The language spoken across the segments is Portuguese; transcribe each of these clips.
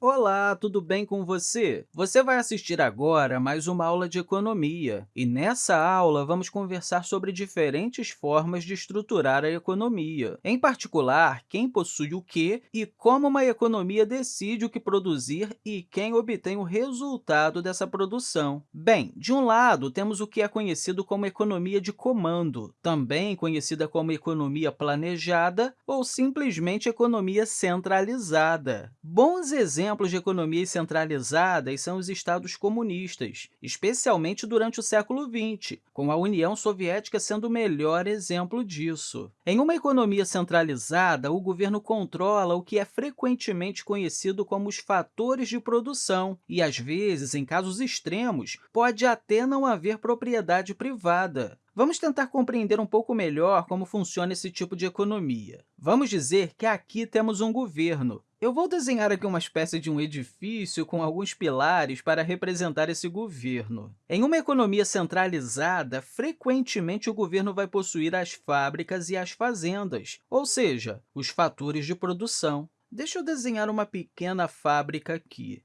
Olá, tudo bem com você? Você vai assistir agora mais uma aula de economia, e nessa aula vamos conversar sobre diferentes formas de estruturar a economia, em particular, quem possui o quê e como uma economia decide o que produzir e quem obtém o resultado dessa produção. Bem, de um lado, temos o que é conhecido como economia de comando, também conhecida como economia planejada ou simplesmente economia centralizada. Bons exemplos exemplos de economias centralizadas são os estados comunistas, especialmente durante o século XX, com a União Soviética sendo o melhor exemplo disso. Em uma economia centralizada, o governo controla o que é frequentemente conhecido como os fatores de produção e, às vezes, em casos extremos, pode até não haver propriedade privada. Vamos tentar compreender um pouco melhor como funciona esse tipo de economia. Vamos dizer que aqui temos um governo. Eu vou desenhar aqui uma espécie de um edifício com alguns pilares para representar esse governo. Em uma economia centralizada, frequentemente o governo vai possuir as fábricas e as fazendas, ou seja, os fatores de produção. Deixa eu desenhar uma pequena fábrica aqui.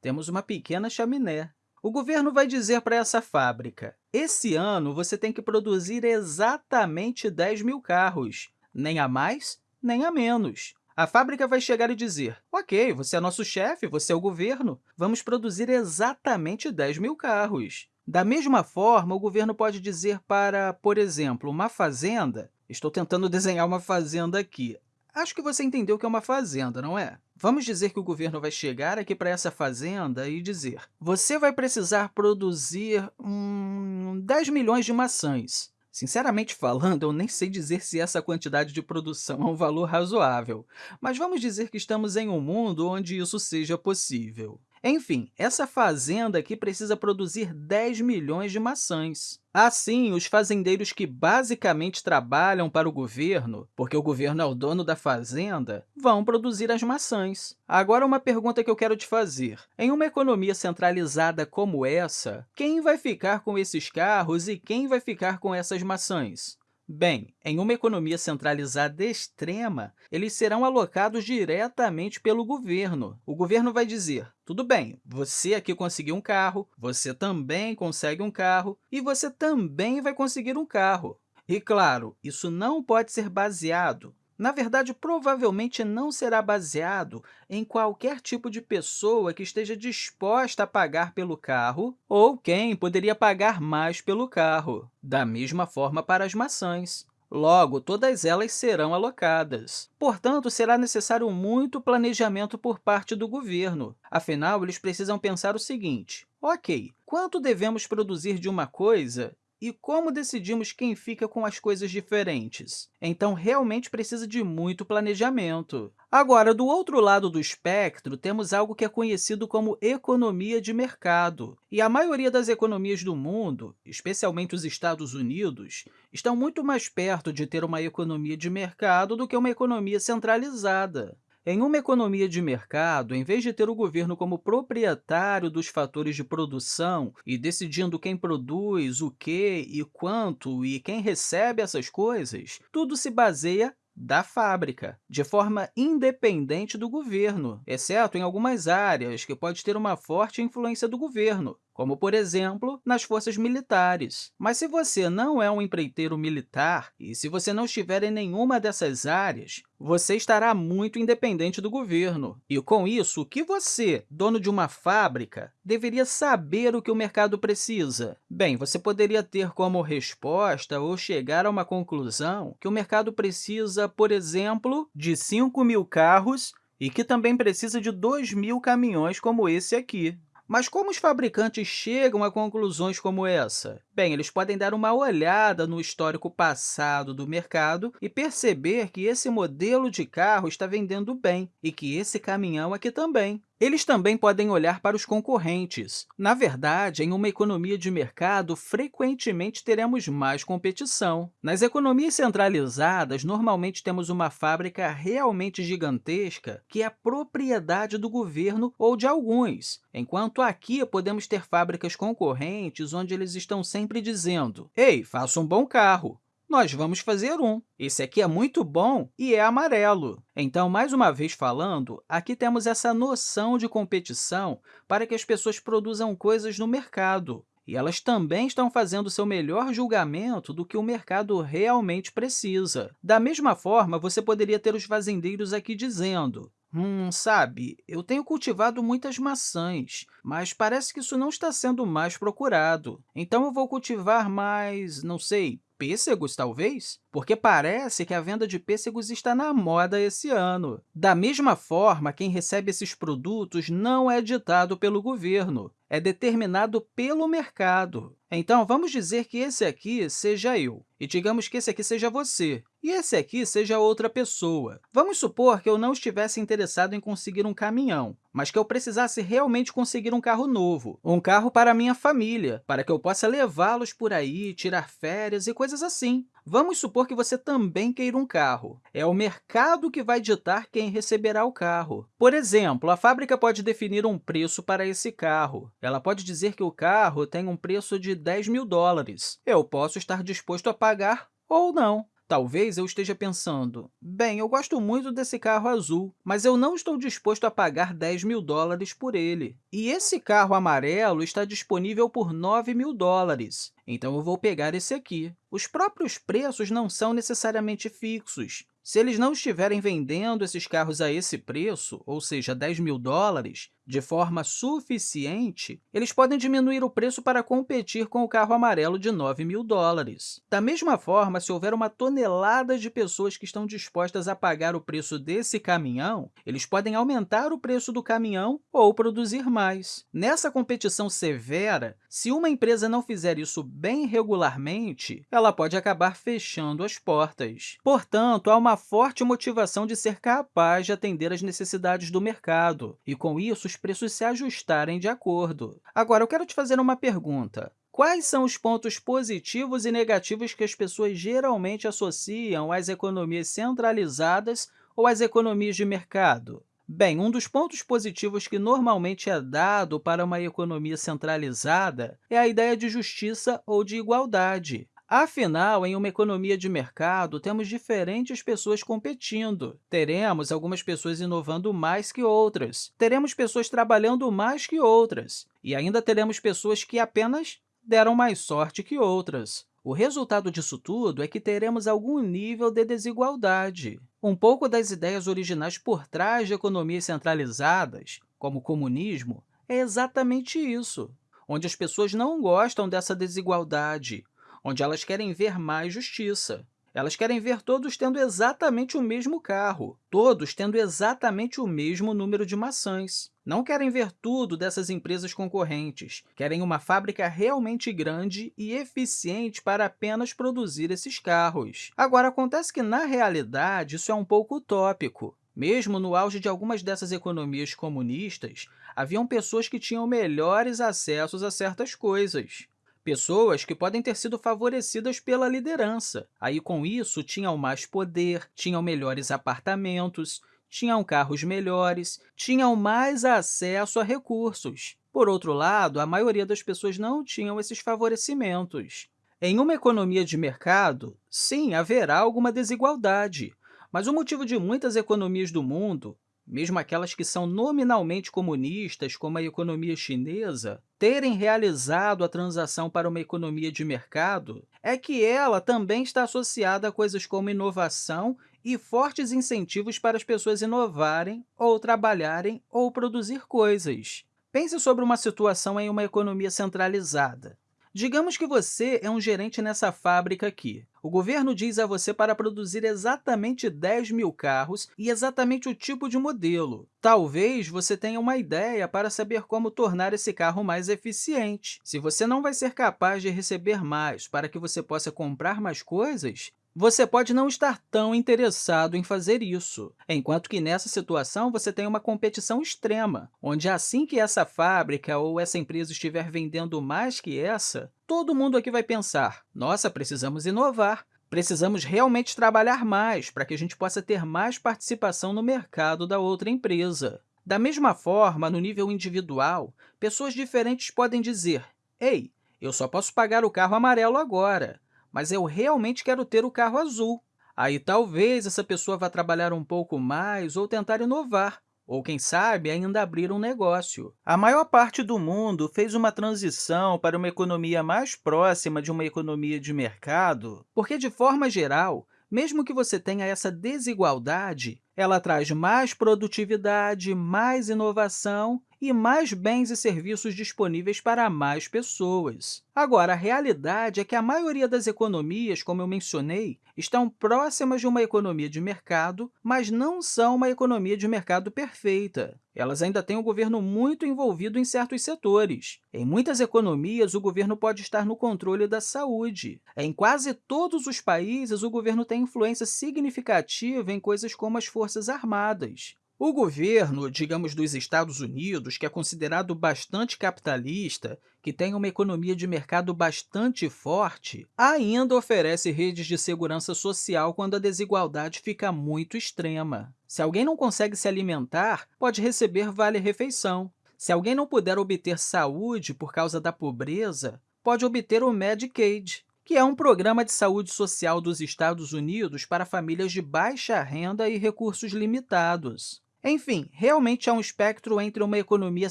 Temos uma pequena chaminé. O governo vai dizer para essa fábrica, esse ano você tem que produzir exatamente 10 mil carros, nem a mais, nem a menos. A fábrica vai chegar e dizer, ok, você é nosso chefe, você é o governo, vamos produzir exatamente 10 mil carros. Da mesma forma, o governo pode dizer para, por exemplo, uma fazenda, estou tentando desenhar uma fazenda aqui, Acho que você entendeu o que é uma fazenda, não é? Vamos dizer que o governo vai chegar aqui para essa fazenda e dizer você vai precisar produzir hum, 10 milhões de maçãs. Sinceramente falando, eu nem sei dizer se essa quantidade de produção é um valor razoável, mas vamos dizer que estamos em um mundo onde isso seja possível. Enfim, essa fazenda aqui precisa produzir 10 milhões de maçãs. Assim, os fazendeiros que basicamente trabalham para o governo, porque o governo é o dono da fazenda, vão produzir as maçãs. Agora, uma pergunta que eu quero te fazer. Em uma economia centralizada como essa, quem vai ficar com esses carros e quem vai ficar com essas maçãs? Bem, em uma economia centralizada extrema, eles serão alocados diretamente pelo governo. O governo vai dizer, tudo bem, você aqui conseguiu um carro, você também consegue um carro e você também vai conseguir um carro. E, claro, isso não pode ser baseado na verdade, provavelmente não será baseado em qualquer tipo de pessoa que esteja disposta a pagar pelo carro ou quem poderia pagar mais pelo carro. Da mesma forma para as maçãs. Logo, todas elas serão alocadas. Portanto, será necessário muito planejamento por parte do governo. Afinal, eles precisam pensar o seguinte, ok, quanto devemos produzir de uma coisa e como decidimos quem fica com as coisas diferentes? Então, realmente precisa de muito planejamento. Agora, do outro lado do espectro, temos algo que é conhecido como economia de mercado. E a maioria das economias do mundo, especialmente os Estados Unidos, estão muito mais perto de ter uma economia de mercado do que uma economia centralizada. Em uma economia de mercado, em vez de ter o governo como proprietário dos fatores de produção e decidindo quem produz, o que e quanto e quem recebe essas coisas, tudo se baseia da fábrica, de forma independente do governo, exceto em algumas áreas que pode ter uma forte influência do governo, como, por exemplo, nas forças militares. Mas se você não é um empreiteiro militar e se você não estiver em nenhuma dessas áreas, você estará muito independente do governo. E, com isso, o que você, dono de uma fábrica, deveria saber o que o mercado precisa? Bem, você poderia ter como resposta ou chegar a uma conclusão que o mercado precisa, por exemplo, de 5 mil carros e que também precisa de 2 mil caminhões como esse aqui. Mas como os fabricantes chegam a conclusões como essa? Bem, eles podem dar uma olhada no histórico passado do mercado e perceber que esse modelo de carro está vendendo bem e que esse caminhão aqui também. Eles também podem olhar para os concorrentes. Na verdade, em uma economia de mercado, frequentemente teremos mais competição. Nas economias centralizadas, normalmente temos uma fábrica realmente gigantesca que é propriedade do governo ou de alguns, enquanto aqui podemos ter fábricas concorrentes onde eles estão sempre dizendo «Ei, faça um bom carro», nós vamos fazer um. Esse aqui é muito bom e é amarelo. Então, mais uma vez falando, aqui temos essa noção de competição para que as pessoas produzam coisas no mercado. E elas também estão fazendo seu melhor julgamento do que o mercado realmente precisa. Da mesma forma, você poderia ter os fazendeiros aqui dizendo Hum, sabe, eu tenho cultivado muitas maçãs, mas parece que isso não está sendo mais procurado. Então, eu vou cultivar mais, não sei, pêssegos, talvez? Porque parece que a venda de pêssegos está na moda esse ano. Da mesma forma, quem recebe esses produtos não é ditado pelo governo, é determinado pelo mercado. Então, vamos dizer que esse aqui seja eu, e digamos que esse aqui seja você, e esse aqui seja outra pessoa. Vamos supor que eu não estivesse interessado em conseguir um caminhão, mas que eu precisasse realmente conseguir um carro novo, um carro para minha família, para que eu possa levá-los por aí, tirar férias e coisas assim. Vamos supor que você também queira um carro. É o mercado que vai ditar quem receberá o carro. Por exemplo, a fábrica pode definir um preço para esse carro. Ela pode dizer que o carro tem um preço de 10 mil dólares. Eu posso estar disposto a pagar ou não. Talvez eu esteja pensando, bem, eu gosto muito desse carro azul, mas eu não estou disposto a pagar 10 mil dólares por ele. E esse carro amarelo está disponível por 9 mil dólares, então eu vou pegar esse aqui. Os próprios preços não são necessariamente fixos. Se eles não estiverem vendendo esses carros a esse preço, ou seja, 10 mil dólares, de forma suficiente, eles podem diminuir o preço para competir com o carro amarelo de 9 mil dólares. Da mesma forma, se houver uma tonelada de pessoas que estão dispostas a pagar o preço desse caminhão, eles podem aumentar o preço do caminhão ou produzir mais. Nessa competição severa, se uma empresa não fizer isso bem regularmente, ela pode acabar fechando as portas. Portanto, há uma forte motivação de ser capaz de atender às necessidades do mercado, e, com isso, os preços se ajustarem de acordo. Agora, eu quero te fazer uma pergunta. Quais são os pontos positivos e negativos que as pessoas geralmente associam às economias centralizadas ou às economias de mercado? Bem, um dos pontos positivos que normalmente é dado para uma economia centralizada é a ideia de justiça ou de igualdade. Afinal, em uma economia de mercado, temos diferentes pessoas competindo. Teremos algumas pessoas inovando mais que outras, teremos pessoas trabalhando mais que outras, e ainda teremos pessoas que apenas deram mais sorte que outras. O resultado disso tudo é que teremos algum nível de desigualdade. Um pouco das ideias originais por trás de economias centralizadas, como o comunismo, é exatamente isso, onde as pessoas não gostam dessa desigualdade, onde elas querem ver mais justiça. Elas querem ver todos tendo exatamente o mesmo carro, todos tendo exatamente o mesmo número de maçãs. Não querem ver tudo dessas empresas concorrentes, querem uma fábrica realmente grande e eficiente para apenas produzir esses carros. Agora, acontece que, na realidade, isso é um pouco utópico. Mesmo no auge de algumas dessas economias comunistas, haviam pessoas que tinham melhores acessos a certas coisas. Pessoas que podem ter sido favorecidas pela liderança. Aí, com isso, tinham mais poder, tinham melhores apartamentos, tinham carros melhores, tinham mais acesso a recursos. Por outro lado, a maioria das pessoas não tinham esses favorecimentos. Em uma economia de mercado, sim, haverá alguma desigualdade, mas o motivo de muitas economias do mundo mesmo aquelas que são nominalmente comunistas, como a economia chinesa, terem realizado a transação para uma economia de mercado, é que ela também está associada a coisas como inovação e fortes incentivos para as pessoas inovarem, ou trabalharem, ou produzir coisas. Pense sobre uma situação em uma economia centralizada. Digamos que você é um gerente nessa fábrica aqui. O governo diz a você para produzir exatamente 10 mil carros e exatamente o tipo de modelo. Talvez você tenha uma ideia para saber como tornar esse carro mais eficiente. Se você não vai ser capaz de receber mais para que você possa comprar mais coisas, você pode não estar tão interessado em fazer isso, enquanto que nessa situação você tem uma competição extrema, onde assim que essa fábrica ou essa empresa estiver vendendo mais que essa, todo mundo aqui vai pensar, nossa, precisamos inovar, precisamos realmente trabalhar mais para que a gente possa ter mais participação no mercado da outra empresa. Da mesma forma, no nível individual, pessoas diferentes podem dizer, ei, eu só posso pagar o carro amarelo agora, mas eu realmente quero ter o carro azul. Aí talvez essa pessoa vá trabalhar um pouco mais ou tentar inovar, ou, quem sabe, ainda abrir um negócio. A maior parte do mundo fez uma transição para uma economia mais próxima de uma economia de mercado, porque, de forma geral, mesmo que você tenha essa desigualdade, ela traz mais produtividade, mais inovação e mais bens e serviços disponíveis para mais pessoas. Agora, a realidade é que a maioria das economias, como eu mencionei, estão próximas de uma economia de mercado, mas não são uma economia de mercado perfeita. Elas ainda têm o governo muito envolvido em certos setores. Em muitas economias, o governo pode estar no controle da saúde. Em quase todos os países, o governo tem influência significativa em coisas como as forças armadas. O governo, digamos, dos Estados Unidos, que é considerado bastante capitalista, que tem uma economia de mercado bastante forte, ainda oferece redes de segurança social quando a desigualdade fica muito extrema. Se alguém não consegue se alimentar, pode receber vale-refeição. Se alguém não puder obter saúde por causa da pobreza, pode obter o Medicaid, que é um programa de saúde social dos Estados Unidos para famílias de baixa renda e recursos limitados. Enfim, realmente há um espectro entre uma economia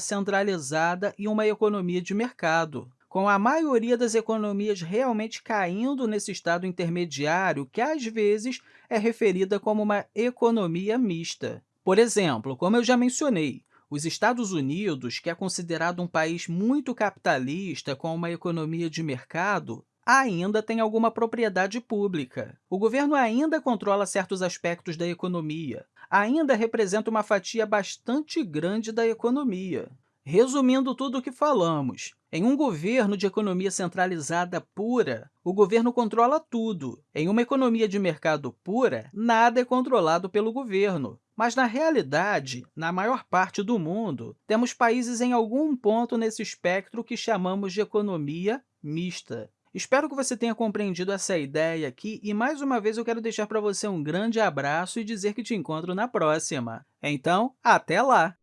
centralizada e uma economia de mercado, com a maioria das economias realmente caindo nesse estado intermediário que, às vezes, é referida como uma economia mista. Por exemplo, como eu já mencionei, os Estados Unidos, que é considerado um país muito capitalista com uma economia de mercado, ainda tem alguma propriedade pública. O governo ainda controla certos aspectos da economia, ainda representa uma fatia bastante grande da economia. Resumindo tudo o que falamos, em um governo de economia centralizada pura, o governo controla tudo. Em uma economia de mercado pura, nada é controlado pelo governo. Mas, na realidade, na maior parte do mundo, temos países em algum ponto nesse espectro que chamamos de economia mista. Espero que você tenha compreendido essa ideia aqui e, mais uma vez, eu quero deixar para você um grande abraço e dizer que te encontro na próxima. Então, até lá!